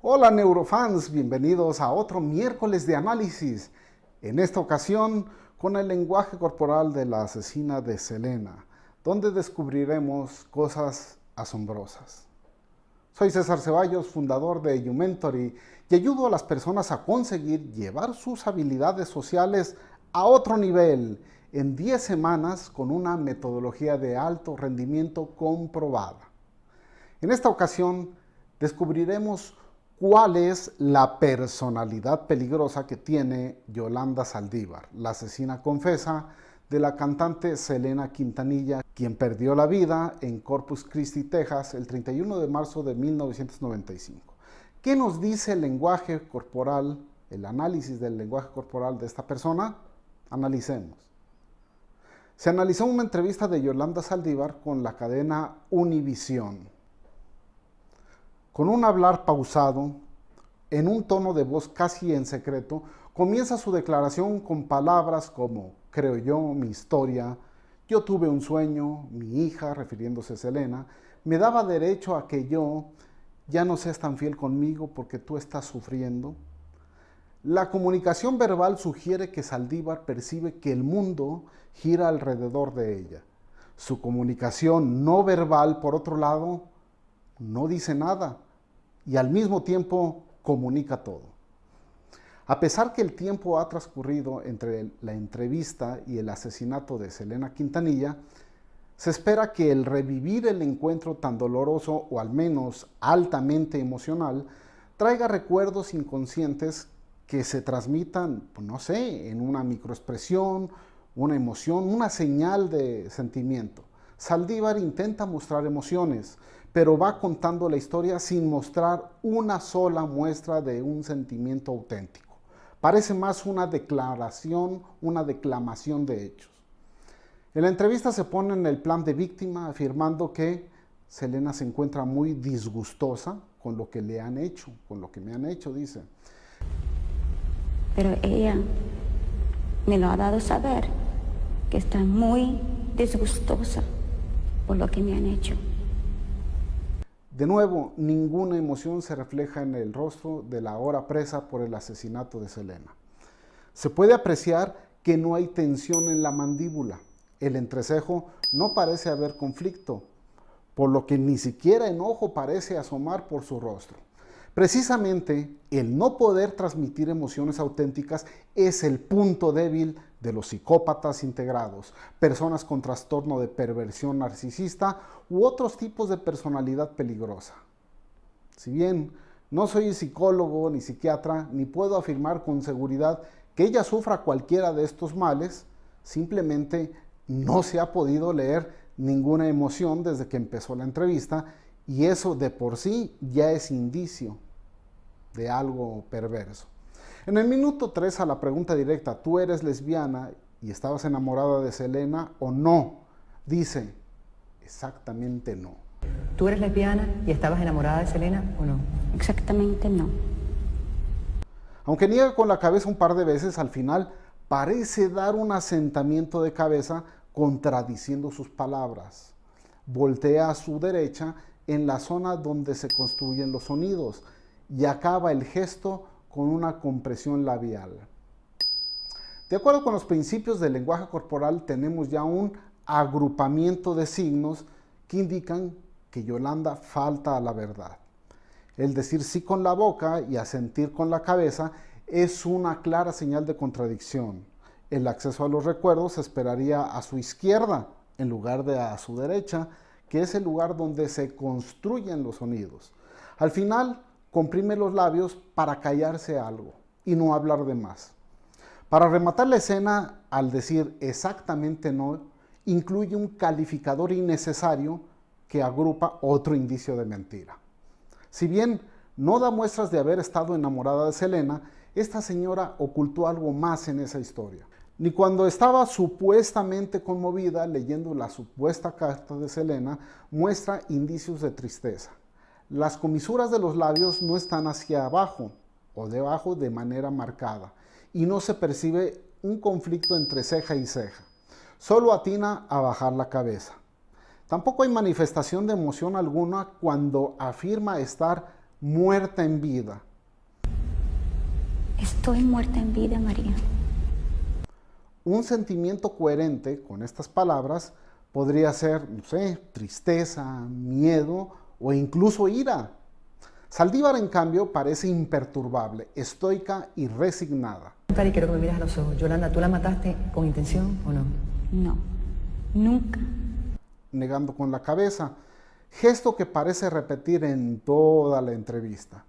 Hola neurofans, bienvenidos a otro miércoles de análisis. En esta ocasión con el lenguaje corporal de la asesina de Selena, donde descubriremos cosas asombrosas. Soy César Ceballos, fundador de YouMentory, y ayudo a las personas a conseguir llevar sus habilidades sociales a otro nivel en 10 semanas con una metodología de alto rendimiento comprobada. En esta ocasión descubriremos cuál es la personalidad peligrosa que tiene Yolanda Saldívar, la asesina confesa de la cantante Selena Quintanilla, quien perdió la vida en Corpus Christi, Texas, el 31 de marzo de 1995. ¿Qué nos dice el lenguaje corporal, el análisis del lenguaje corporal de esta persona? Analicemos. Se analizó una entrevista de Yolanda Saldívar con la cadena Univisión. Con un hablar pausado, en un tono de voz casi en secreto, comienza su declaración con palabras como creo yo, mi historia, yo tuve un sueño, mi hija, refiriéndose a Selena, me daba derecho a que yo ya no seas tan fiel conmigo porque tú estás sufriendo. La comunicación verbal sugiere que Saldívar percibe que el mundo gira alrededor de ella. Su comunicación no verbal, por otro lado, no dice nada y al mismo tiempo comunica todo. A pesar que el tiempo ha transcurrido entre la entrevista y el asesinato de Selena Quintanilla, se espera que el revivir el encuentro tan doloroso o al menos altamente emocional traiga recuerdos inconscientes que se transmitan, pues, no sé, en una microexpresión, una emoción, una señal de sentimiento. Saldívar intenta mostrar emociones, pero va contando la historia sin mostrar una sola muestra de un sentimiento auténtico. Parece más una declaración, una declamación de hechos. En la entrevista se pone en el plan de víctima afirmando que Selena se encuentra muy disgustosa con lo que le han hecho, con lo que me han hecho, dice pero ella me lo ha dado saber, que está muy disgustosa por lo que me han hecho. De nuevo, ninguna emoción se refleja en el rostro de la ahora presa por el asesinato de Selena. Se puede apreciar que no hay tensión en la mandíbula. El entrecejo no parece haber conflicto, por lo que ni siquiera enojo parece asomar por su rostro. Precisamente el no poder transmitir emociones auténticas es el punto débil de los psicópatas integrados, personas con trastorno de perversión narcisista u otros tipos de personalidad peligrosa. Si bien no soy psicólogo ni psiquiatra, ni puedo afirmar con seguridad que ella sufra cualquiera de estos males, simplemente no se ha podido leer ninguna emoción desde que empezó la entrevista y eso de por sí ya es indicio de algo perverso. En el minuto 3 a la pregunta directa, ¿tú eres lesbiana y estabas enamorada de Selena o no? Dice, exactamente no. ¿Tú eres lesbiana y estabas enamorada de Selena o no? Exactamente no. Aunque niega con la cabeza un par de veces, al final parece dar un asentamiento de cabeza contradiciendo sus palabras. Voltea a su derecha en la zona donde se construyen los sonidos y acaba el gesto con una compresión labial. De acuerdo con los principios del lenguaje corporal, tenemos ya un agrupamiento de signos que indican que Yolanda falta a la verdad. El decir sí con la boca y asentir con la cabeza es una clara señal de contradicción. El acceso a los recuerdos se esperaría a su izquierda en lugar de a su derecha, que es el lugar donde se construyen los sonidos. Al final, comprime los labios para callarse algo y no hablar de más. Para rematar la escena, al decir exactamente no, incluye un calificador innecesario que agrupa otro indicio de mentira. Si bien no da muestras de haber estado enamorada de Selena, esta señora ocultó algo más en esa historia. Ni cuando estaba supuestamente conmovida leyendo la supuesta carta de Selena, muestra indicios de tristeza. Las comisuras de los labios no están hacia abajo o debajo de manera marcada y no se percibe un conflicto entre ceja y ceja. Solo atina a bajar la cabeza. Tampoco hay manifestación de emoción alguna cuando afirma estar muerta en vida. Estoy muerta en vida, María. Un sentimiento coherente con estas palabras podría ser, no sé, tristeza, miedo o incluso ira. Saldívar, en cambio, parece imperturbable, estoica y resignada. Y quiero que me miras a los ojos. Yolanda, ¿tú la mataste con intención o no? No, nunca. Negando con la cabeza, gesto que parece repetir en toda la entrevista.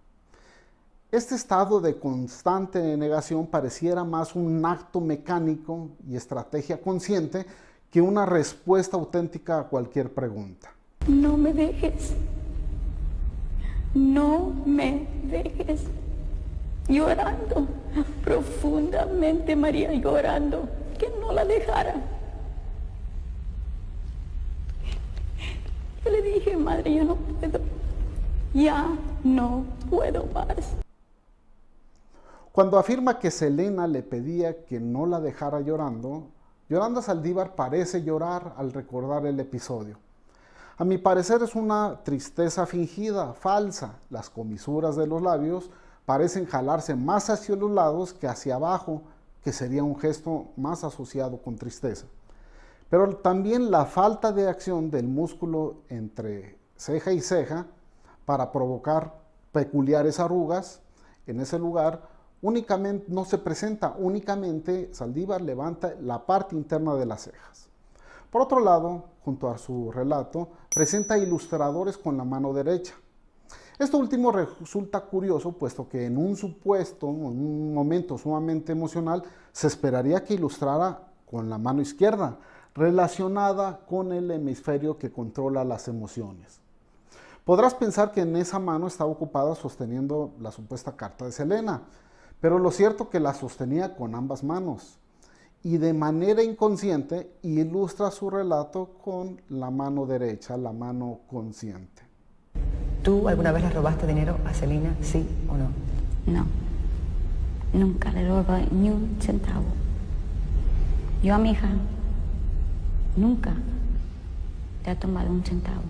Este estado de constante negación pareciera más un acto mecánico y estrategia consciente que una respuesta auténtica a cualquier pregunta. No me dejes. No me dejes. Llorando profundamente, María, llorando, que no la dejara. Yo le dije, madre, yo no puedo. Ya no puedo más. Cuando afirma que Selena le pedía que no la dejara llorando, Yolanda Saldívar parece llorar al recordar el episodio. A mi parecer es una tristeza fingida, falsa. Las comisuras de los labios parecen jalarse más hacia los lados que hacia abajo, que sería un gesto más asociado con tristeza. Pero también la falta de acción del músculo entre ceja y ceja para provocar peculiares arrugas en ese lugar únicamente, no se presenta, únicamente Saldívar levanta la parte interna de las cejas. Por otro lado, junto a su relato, presenta ilustradores con la mano derecha. Esto último resulta curioso, puesto que en un supuesto, en un momento sumamente emocional, se esperaría que ilustrara con la mano izquierda, relacionada con el hemisferio que controla las emociones. Podrás pensar que en esa mano estaba ocupada sosteniendo la supuesta carta de Selena, pero lo cierto que la sostenía con ambas manos y de manera inconsciente ilustra su relato con la mano derecha, la mano consciente. ¿Tú alguna vez le robaste dinero a Celina, sí o no? No, nunca le robé ni un centavo. Yo a mi hija nunca le he tomado un centavo.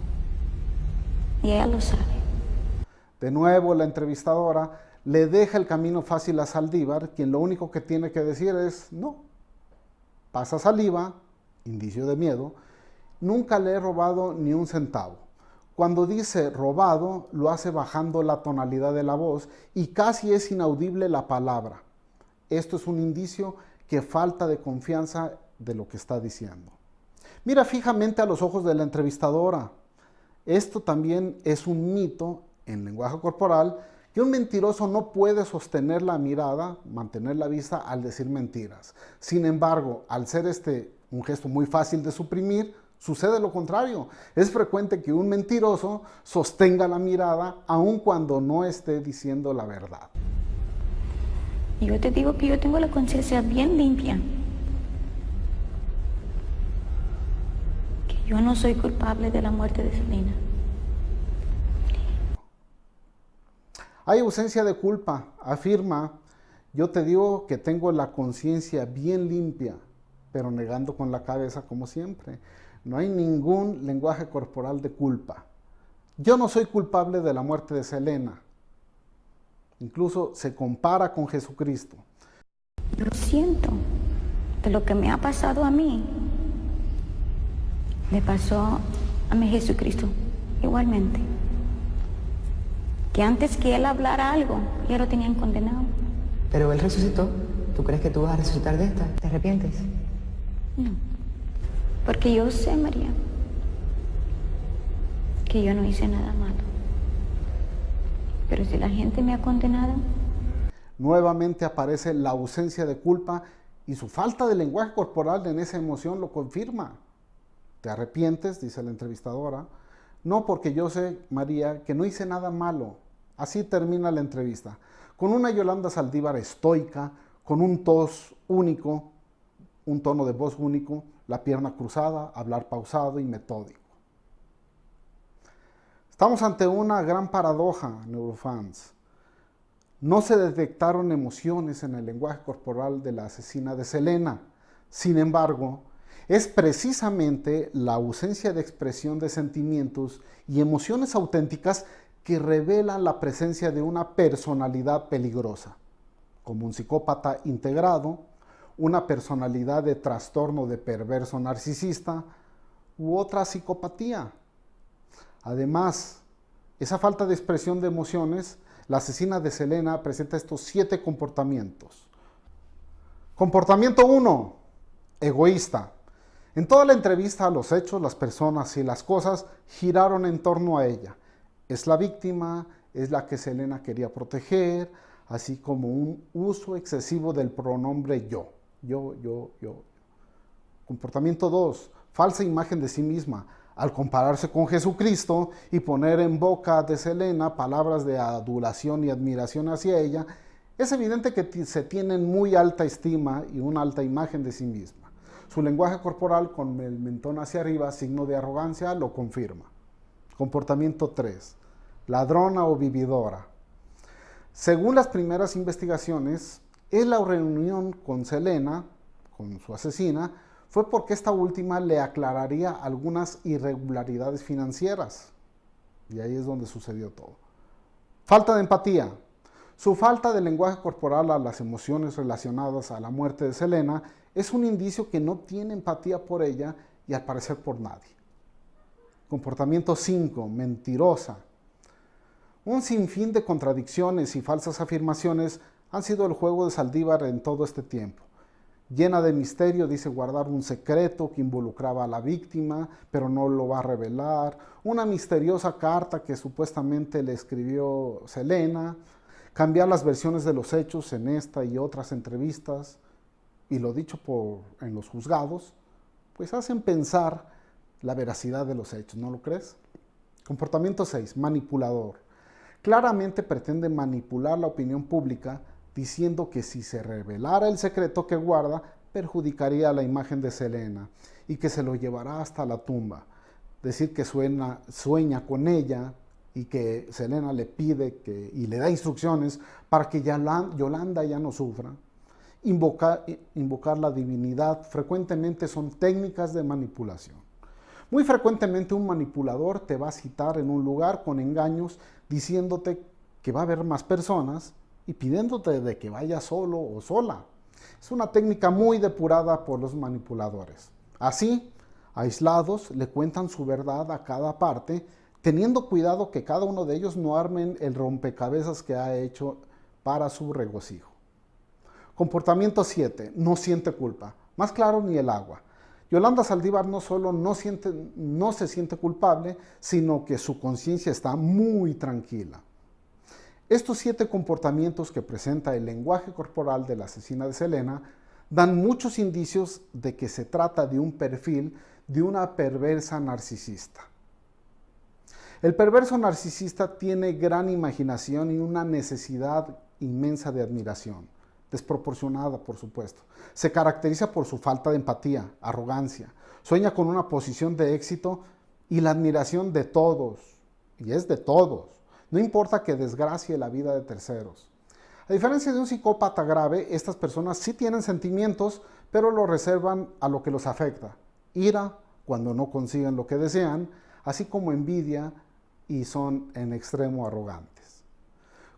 Y ella lo sabe. De nuevo la entrevistadora le deja el camino fácil a Saldívar, quien lo único que tiene que decir es no. Pasa saliva, indicio de miedo, nunca le he robado ni un centavo. Cuando dice robado, lo hace bajando la tonalidad de la voz y casi es inaudible la palabra. Esto es un indicio que falta de confianza de lo que está diciendo. Mira fijamente a los ojos de la entrevistadora. Esto también es un mito en lenguaje corporal que un mentiroso no puede sostener la mirada, mantener la vista al decir mentiras. Sin embargo, al ser este un gesto muy fácil de suprimir, sucede lo contrario. Es frecuente que un mentiroso sostenga la mirada aun cuando no esté diciendo la verdad. Yo te digo que yo tengo la conciencia bien limpia. Que yo no soy culpable de la muerte de Selena. Hay ausencia de culpa, afirma, yo te digo que tengo la conciencia bien limpia, pero negando con la cabeza como siempre. No hay ningún lenguaje corporal de culpa. Yo no soy culpable de la muerte de Selena. Incluso se compara con Jesucristo. Lo siento de lo que me ha pasado a mí. Le pasó a mi Jesucristo igualmente que antes que él hablara algo, ya lo tenían condenado. Pero él resucitó. ¿Tú crees que tú vas a resucitar de esta? ¿Te arrepientes? No. Porque yo sé, María, que yo no hice nada malo. Pero si la gente me ha condenado... Nuevamente aparece la ausencia de culpa y su falta de lenguaje corporal en esa emoción lo confirma. ¿Te arrepientes? Dice la entrevistadora. No, porque yo sé, María, que no hice nada malo. Así termina la entrevista. Con una Yolanda Saldívar estoica, con un tos único, un tono de voz único, la pierna cruzada, hablar pausado y metódico. Estamos ante una gran paradoja, neurofans. No se detectaron emociones en el lenguaje corporal de la asesina de Selena. Sin embargo, es precisamente la ausencia de expresión de sentimientos y emociones auténticas que revelan la presencia de una personalidad peligrosa, como un psicópata integrado, una personalidad de trastorno de perverso narcisista u otra psicopatía. Además, esa falta de expresión de emociones, la asesina de Selena presenta estos siete comportamientos. Comportamiento 1. Egoísta. En toda la entrevista, los hechos, las personas y las cosas giraron en torno a ella. Es la víctima, es la que Selena quería proteger, así como un uso excesivo del pronombre yo. Yo, yo, yo. Comportamiento 2. Falsa imagen de sí misma. Al compararse con Jesucristo y poner en boca de Selena palabras de adulación y admiración hacia ella, es evidente que se tienen muy alta estima y una alta imagen de sí misma. Su lenguaje corporal con el mentón hacia arriba, signo de arrogancia, lo confirma. Comportamiento 3. Ladrona o vividora. Según las primeras investigaciones, es la reunión con Selena, con su asesina, fue porque esta última le aclararía algunas irregularidades financieras. Y ahí es donde sucedió todo. Falta de empatía. Su falta de lenguaje corporal a las emociones relacionadas a la muerte de Selena es un indicio que no tiene empatía por ella y al parecer por nadie. Comportamiento 5. Mentirosa. Un sinfín de contradicciones y falsas afirmaciones han sido el juego de Saldívar en todo este tiempo. Llena de misterio, dice guardar un secreto que involucraba a la víctima, pero no lo va a revelar. Una misteriosa carta que supuestamente le escribió Selena, cambiar las versiones de los hechos en esta y otras entrevistas, y lo dicho por, en los juzgados, pues hacen pensar la veracidad de los hechos, ¿no lo crees? Comportamiento 6, manipulador. Claramente pretende manipular la opinión pública diciendo que si se revelara el secreto que guarda, perjudicaría la imagen de Selena y que se lo llevará hasta la tumba. Decir que sueña con ella, y que Selena le pide que, y le da instrucciones para que Yolanda ya no sufra. Invocar la divinidad frecuentemente son técnicas de manipulación. Muy frecuentemente un manipulador te va a citar en un lugar con engaños diciéndote que va a haber más personas y pidiéndote de que vaya solo o sola. Es una técnica muy depurada por los manipuladores. Así, aislados, le cuentan su verdad a cada parte teniendo cuidado que cada uno de ellos no armen el rompecabezas que ha hecho para su regocijo. Comportamiento 7. No siente culpa. Más claro ni el agua. Yolanda Saldívar no solo no, siente, no se siente culpable, sino que su conciencia está muy tranquila. Estos siete comportamientos que presenta el lenguaje corporal de la asesina de Selena dan muchos indicios de que se trata de un perfil de una perversa narcisista. El perverso narcisista tiene gran imaginación y una necesidad inmensa de admiración, desproporcionada por supuesto. Se caracteriza por su falta de empatía, arrogancia, sueña con una posición de éxito y la admiración de todos, y es de todos, no importa que desgracie la vida de terceros. A diferencia de un psicópata grave, estas personas sí tienen sentimientos, pero lo reservan a lo que los afecta. Ira cuando no consiguen lo que desean, así como envidia y son en extremo arrogantes.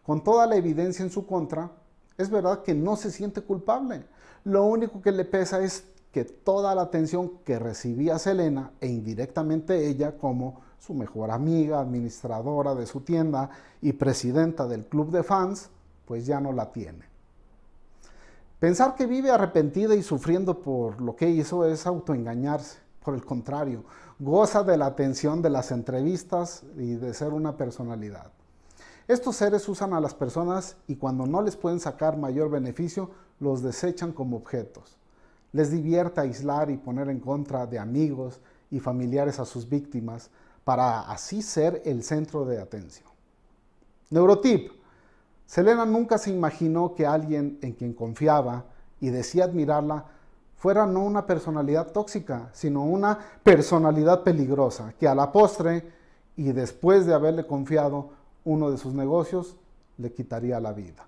Con toda la evidencia en su contra, es verdad que no se siente culpable. Lo único que le pesa es que toda la atención que recibía Selena e indirectamente ella como su mejor amiga, administradora de su tienda y presidenta del club de fans, pues ya no la tiene. Pensar que vive arrepentida y sufriendo por lo que hizo es autoengañarse. Por el contrario, goza de la atención de las entrevistas y de ser una personalidad. Estos seres usan a las personas y cuando no les pueden sacar mayor beneficio, los desechan como objetos. Les divierte aislar y poner en contra de amigos y familiares a sus víctimas para así ser el centro de atención. Neurotip. Selena nunca se imaginó que alguien en quien confiaba y decía admirarla fuera no una personalidad tóxica, sino una personalidad peligrosa, que a la postre y después de haberle confiado uno de sus negocios, le quitaría la vida.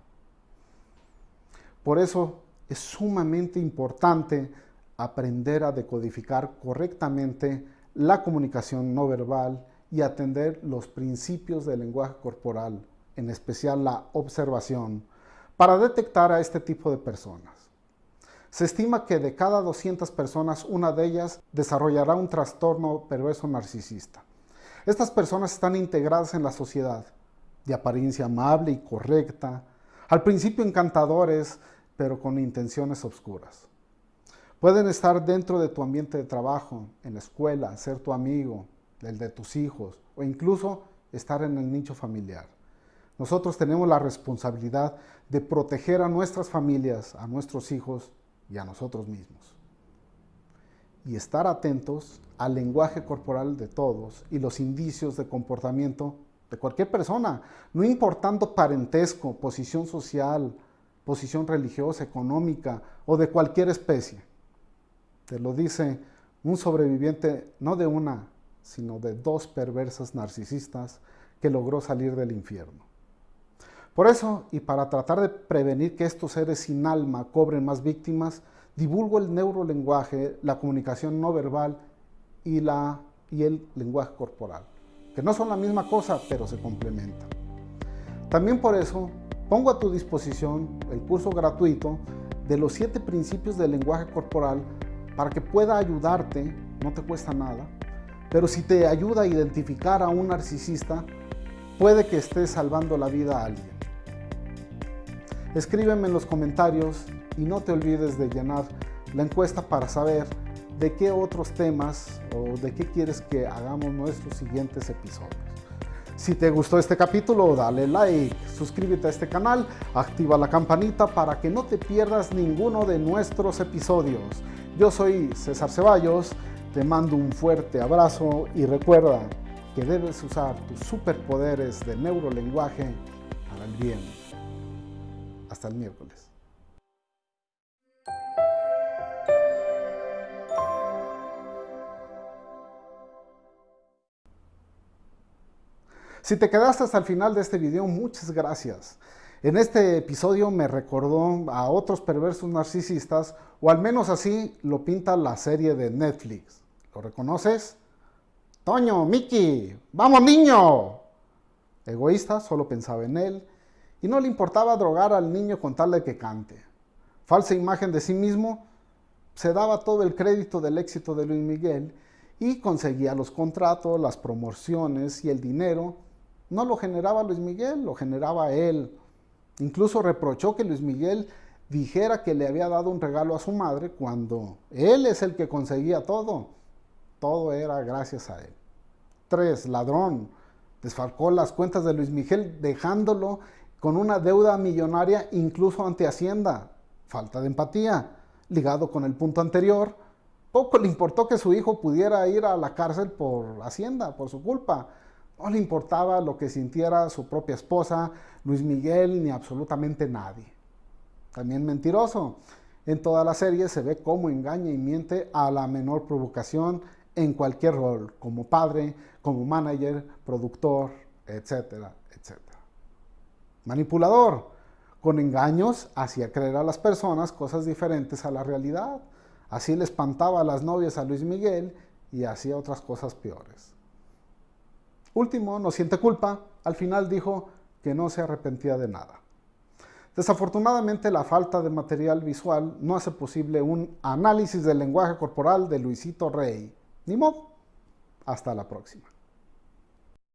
Por eso es sumamente importante aprender a decodificar correctamente la comunicación no verbal y atender los principios del lenguaje corporal, en especial la observación, para detectar a este tipo de personas. Se estima que de cada 200 personas, una de ellas desarrollará un trastorno perverso narcisista. Estas personas están integradas en la sociedad, de apariencia amable y correcta, al principio encantadores, pero con intenciones obscuras. Pueden estar dentro de tu ambiente de trabajo, en la escuela, ser tu amigo, el de tus hijos, o incluso estar en el nicho familiar. Nosotros tenemos la responsabilidad de proteger a nuestras familias, a nuestros hijos y a nosotros mismos. Y estar atentos al lenguaje corporal de todos y los indicios de comportamiento de cualquier persona, no importando parentesco, posición social, posición religiosa, económica o de cualquier especie. Te lo dice un sobreviviente no de una, sino de dos perversas narcisistas que logró salir del infierno. Por eso, y para tratar de prevenir que estos seres sin alma cobren más víctimas, divulgo el neurolenguaje, la comunicación no verbal y, el lenguaje corporal, que no son la misma cosa, pero se complementan. También por eso pongo a tu disposición el curso gratuito de los siete principios del lenguaje corporal para que pueda ayudarte, no te cuesta nada, pero si te ayuda a identificar a un narcisista, puede que estés salvando la vida a alguien. Escríbeme en los comentarios y no te olvides de llenar la encuesta para saber de qué otros temas o de qué quieres que hagamos nuestros siguientes episodios. Si te gustó este capítulo, dale like, suscríbete a este canal, activa la campanita para que no te pierdas ninguno de nuestros episodios. Yo soy César Ceballos, te mando un fuerte abrazo y recuerda que debes usar tus superpoderes de neurolenguaje para el bien. Hasta el miércoles. Si te quedaste hasta el final de este video, muchas gracias. En este episodio me recordó a otros perversos narcisistas, o al menos así lo pinta la serie de Netflix. ¿Lo reconoces? Toño, Mickey, vamos niño. Egoísta, solo pensaba en él, y no le importaba drogar al niño con tal de que cante. Falsa imagen de sí mismo, se daba todo el crédito del éxito de Luis Miguel y conseguía los contratos, las promociones y el dinero. No lo generaba Luis Miguel, lo generaba él. Incluso reprochó que Luis Miguel dijera que le había dado un regalo a su madre cuando él es el que conseguía todo. Todo era gracias a él. Tres, ladrón. Desfalcó las cuentas de Luis Miguel dejándolo con una deuda millonaria incluso ante Hacienda. Falta de empatía. Ligado con el punto anterior, poco le importó que su hijo pudiera ir a la cárcel por Hacienda, por su culpa. No le importaba lo que sintiera su propia esposa, Luis Miguel, ni absolutamente nadie. También mentiroso. En toda la serie se ve cómo engaña y miente a la menor provocación en cualquier rol, como padre, como manager, productor, etcétera, etcétera. Manipulador. Con engaños hacía creer a las personas cosas diferentes a la realidad. Así le espantaba a las novias a Luis Miguel y hacía otras cosas peores. Último, no siente culpa. Al final dijo que no se arrepentía de nada. Desafortunadamente, la falta de material visual no hace posible un análisis del lenguaje corporal de Luisito Rey. Ni modo. Hasta la próxima.